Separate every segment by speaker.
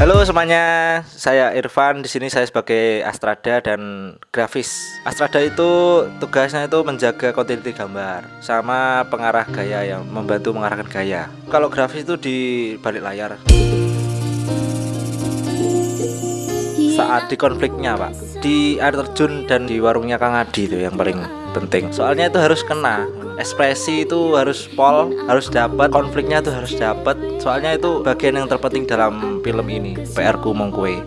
Speaker 1: Halo semuanya, saya Irfan. Di sini saya sebagai Astrada dan grafis. Astrada itu tugasnya itu menjaga kontinuiti gambar sama pengarah gaya yang membantu mengarahkan gaya. Kalau grafis itu di balik layar. Saat di konfliknya, Pak. Di air terjun dan di warungnya Kang Adi itu yang paling penting. Soalnya itu harus kena. Ekspresi itu harus pol harus dapat. Konfliknya itu harus dapat. Soalnya itu bagian yang terpenting dalam film ini. PR ku mongkue.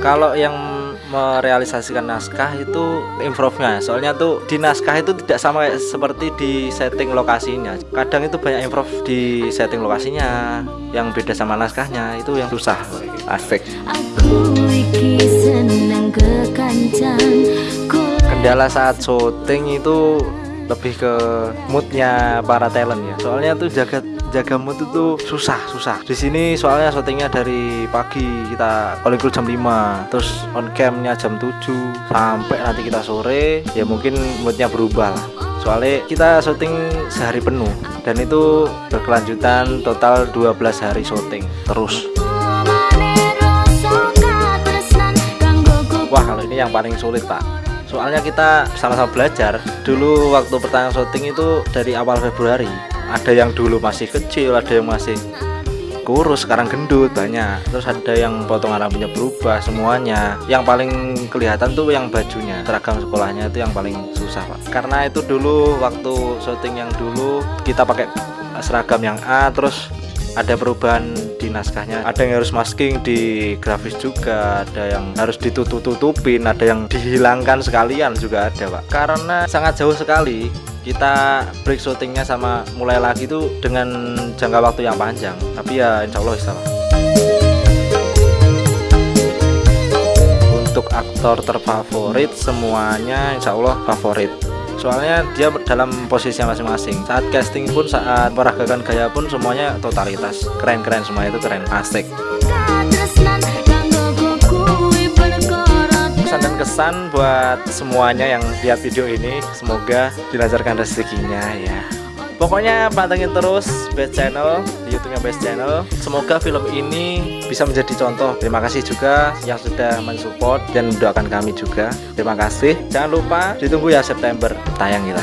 Speaker 1: Kalau yang merealisasikan naskah itu improve-nya. Soalnya tuh di naskah itu tidak sama seperti di setting lokasinya. Kadang itu banyak improve di setting lokasinya. Yang beda sama naskahnya itu yang susah. Aspek kendala saat syuting itu lebih ke moodnya para talent ya. Soalnya tuh jaga jaga mood itu susah susah. Di sini soalnya syutingnya dari pagi kita calling jam 5 terus on camnya jam 7 sampai nanti kita sore ya mungkin moodnya berubah lah. Soalnya kita syuting sehari penuh dan itu berkelanjutan total 12 hari syuting terus. Wah kalau ini yang paling sulit pak soalnya kita sama-sama belajar. Dulu waktu pertama syuting itu dari awal Februari. Ada yang dulu masih kecil ada yang masih kurus sekarang gendut banyak. Terus ada yang potongan rambutnya berubah semuanya. Yang paling kelihatan tuh yang bajunya. Seragam sekolahnya itu yang paling susah pak. Karena itu dulu waktu syuting yang dulu kita pakai seragam yang A terus ada perubahan di naskahnya. Ada yang harus masking di grafis juga ada yang harus ditutup-tutupin ada yang dihilangkan sekalian juga ada pak. Karena sangat jauh sekali kita break syutingnya sama mulai lagi itu dengan jangka waktu yang panjang. Tapi ya insya Allah bisa untuk aktor terfavorit semuanya insya Allah favorit soalnya dia dalam posisi masing-masing. Saat casting pun saat meragakan gaya pun semuanya totalitas. Keren-keren semua itu keren. Asik. Pesan dan kesan buat semuanya yang lihat video ini. Semoga dilancarkan rezekinya ya Pokoknya pantengin terus Best Channel di YouTube-nya Best Channel. Semoga film ini bisa menjadi contoh. Terima kasih juga yang sudah mensupport dan mendoakan kami juga. Terima kasih. Jangan lupa ditunggu ya September tayang kita.